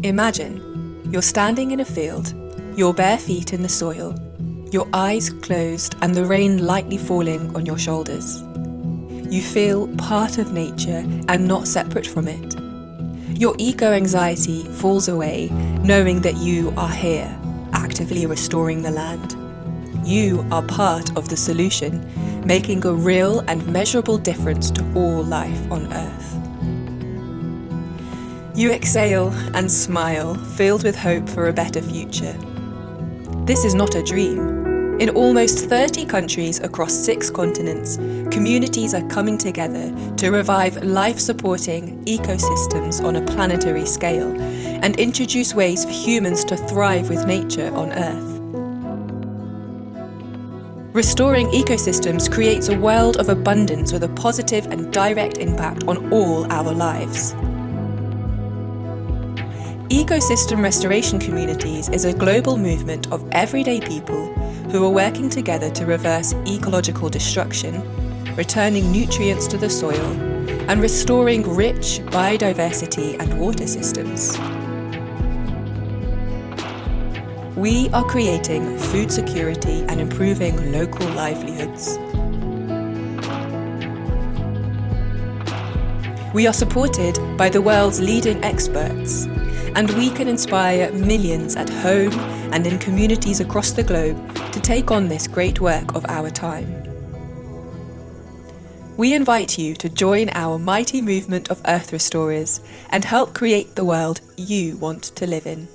Imagine you're standing in a field, your bare feet in the soil, your eyes closed and the rain lightly falling on your shoulders. You feel part of nature and not separate from it. Your eco anxiety falls away knowing that you are here, actively restoring the land. You are part of the solution, making a real and measurable difference to all life on Earth. You exhale and smile, filled with hope for a better future. This is not a dream. In almost 30 countries across six continents, communities are coming together to revive life-supporting ecosystems on a planetary scale and introduce ways for humans to thrive with nature on Earth. Restoring ecosystems creates a world of abundance with a positive and direct impact on all our lives. Ecosystem Restoration Communities is a global movement of everyday people who are working together to reverse ecological destruction, returning nutrients to the soil, and restoring rich biodiversity and water systems. We are creating food security and improving local livelihoods. We are supported by the world's leading experts and we can inspire millions at home and in communities across the globe to take on this great work of our time. We invite you to join our mighty movement of Earth Restorers and help create the world you want to live in.